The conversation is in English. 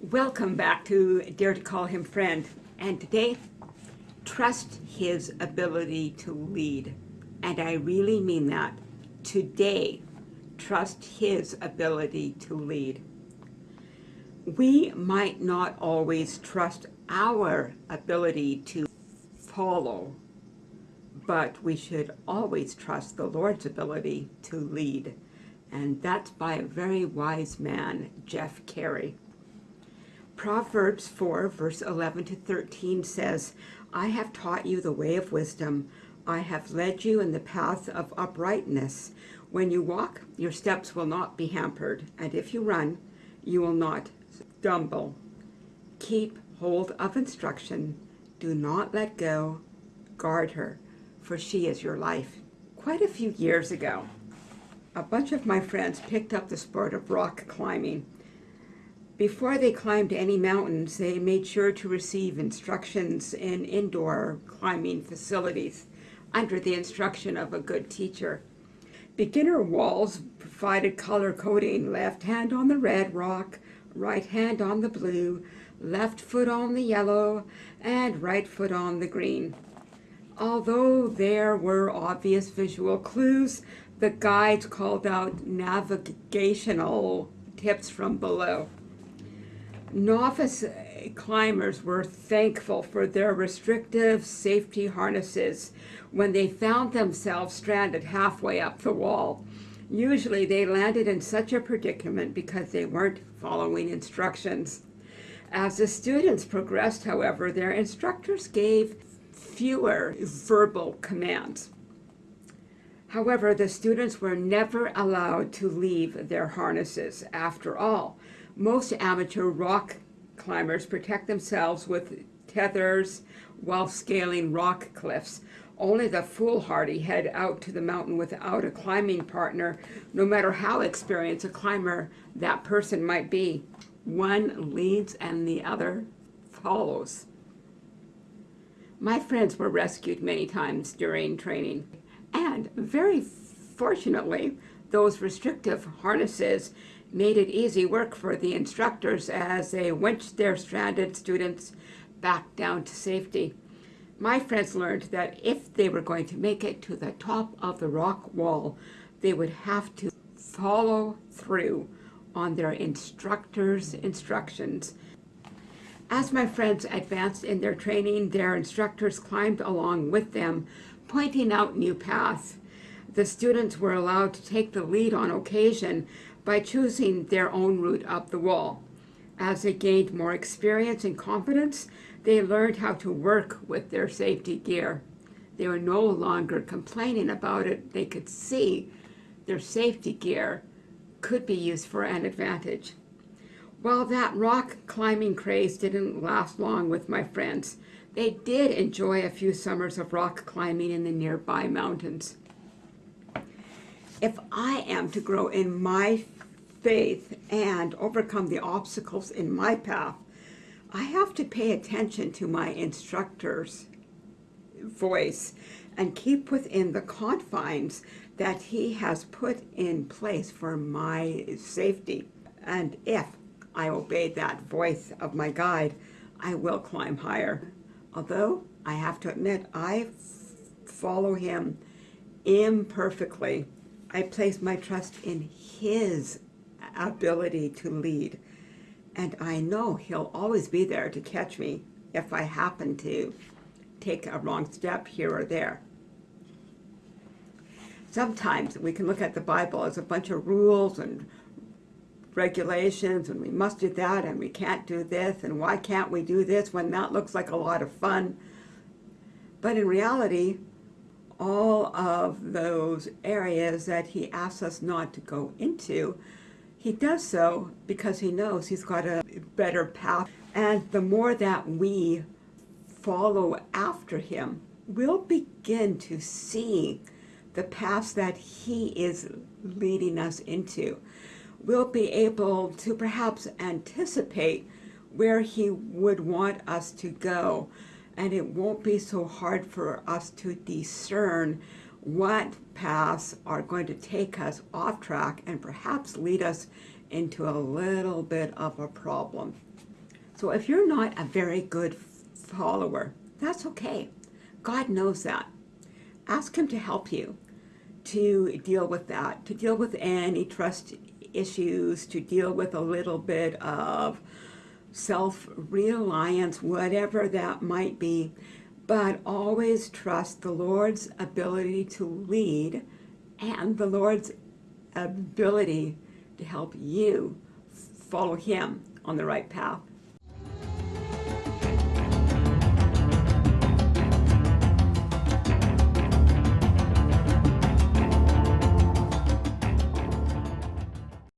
Welcome back to Dare to Call Him Friend. And today, trust his ability to lead. And I really mean that. Today, trust his ability to lead. We might not always trust our ability to follow, but we should always trust the Lord's ability to lead. And that's by a very wise man, Jeff Carey. Proverbs 4, verse 11 to 13 says, I have taught you the way of wisdom. I have led you in the path of uprightness. When you walk, your steps will not be hampered, and if you run, you will not stumble. Keep hold of instruction. Do not let go. Guard her, for she is your life. Quite a few years ago, a bunch of my friends picked up the sport of rock climbing. Before they climbed any mountains, they made sure to receive instructions in indoor climbing facilities under the instruction of a good teacher. Beginner walls provided color coding, left hand on the red rock, right hand on the blue, left foot on the yellow, and right foot on the green. Although there were obvious visual clues, the guides called out navigational tips from below. Novice climbers were thankful for their restrictive safety harnesses when they found themselves stranded halfway up the wall. Usually they landed in such a predicament because they weren't following instructions. As the students progressed, however, their instructors gave fewer verbal commands. However, the students were never allowed to leave their harnesses. After all, most amateur rock climbers protect themselves with tethers while scaling rock cliffs. Only the foolhardy head out to the mountain without a climbing partner, no matter how experienced a climber that person might be. One leads and the other follows. My friends were rescued many times during training, and very fortunately, those restrictive harnesses made it easy work for the instructors as they winched their stranded students back down to safety. My friends learned that if they were going to make it to the top of the rock wall, they would have to follow through on their instructor's instructions. As my friends advanced in their training, their instructors climbed along with them, pointing out new paths. The students were allowed to take the lead on occasion, by choosing their own route up the wall. As they gained more experience and confidence, they learned how to work with their safety gear. They were no longer complaining about it. They could see their safety gear could be used for an advantage. While that rock climbing craze didn't last long with my friends, they did enjoy a few summers of rock climbing in the nearby mountains. If I am to grow in my faith and overcome the obstacles in my path, I have to pay attention to my instructor's voice and keep within the confines that he has put in place for my safety. And if I obey that voice of my guide, I will climb higher. Although I have to admit, I follow him imperfectly. I place my trust in his ability to lead. And I know he'll always be there to catch me if I happen to take a wrong step here or there. Sometimes we can look at the Bible as a bunch of rules and regulations and we must do that and we can't do this and why can't we do this when that looks like a lot of fun. But in reality, all of those areas that he asks us not to go into he does so because he knows he's got a better path. And the more that we follow after him, we'll begin to see the paths that he is leading us into. We'll be able to perhaps anticipate where he would want us to go and it won't be so hard for us to discern what paths are going to take us off track and perhaps lead us into a little bit of a problem. So if you're not a very good follower, that's okay. God knows that. Ask Him to help you to deal with that, to deal with any trust issues, to deal with a little bit of self-reliance, whatever that might be, but always trust the Lord's ability to lead and the Lord's ability to help you follow Him on the right path.